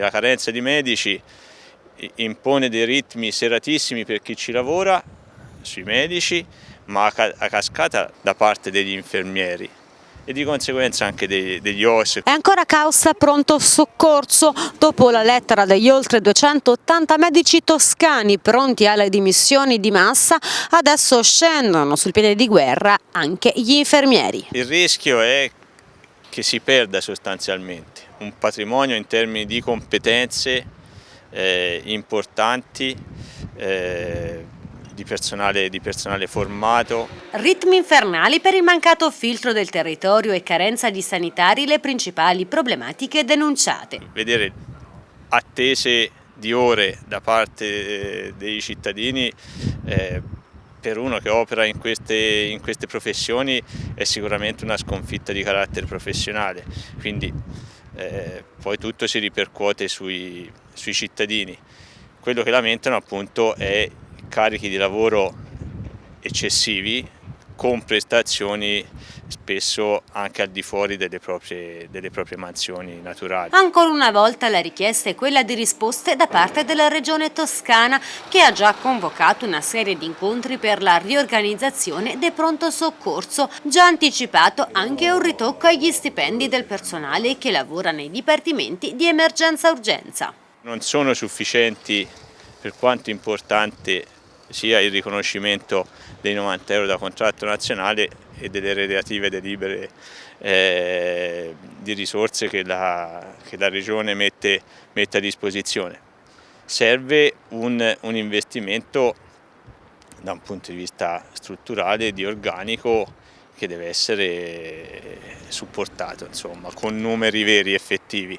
La carenza di medici impone dei ritmi seratissimi per chi ci lavora, sui medici, ma a cascata da parte degli infermieri e di conseguenza anche dei, degli OS. È ancora causa pronto soccorso dopo la lettera degli oltre 280 medici toscani pronti alle dimissioni di massa, adesso scendono sul piede di guerra anche gli infermieri. Il rischio è che si perda sostanzialmente un patrimonio in termini di competenze eh, importanti eh, di personale, di personale formato. Ritmi infernali per il mancato filtro del territorio e carenza di sanitari le principali problematiche denunciate. Vedere attese di ore da parte eh, dei cittadini eh, per uno che opera in queste, in queste, professioni è sicuramente una sconfitta di carattere professionale, quindi eh, poi tutto si ripercuote sui, sui cittadini. Quello che lamentano appunto è carichi di lavoro eccessivi con prestazioni spesso anche al di fuori delle proprie, delle proprie, mansioni naturali. Ancora una volta la richiesta è quella di risposte da parte della Regione Toscana che ha già convocato una serie di incontri per la riorganizzazione del pronto soccorso, già anticipato anche un ritocco agli stipendi del personale che lavora nei dipartimenti di emergenza-urgenza. Non sono sufficienti per quanto importante sia il riconoscimento dei 90 euro da contratto nazionale e delle relative delibere eh, di risorse che la, che la Regione mette, mette, a disposizione. Serve un, un investimento da un punto di vista strutturale, di organico, che deve essere supportato insomma, con numeri veri effettivi.